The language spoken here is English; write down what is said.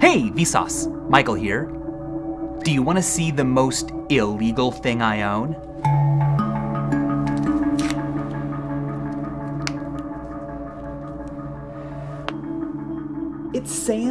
Hey, Vsauce! Michael here. Do you want to see the most illegal thing I own? It's sand.